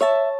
you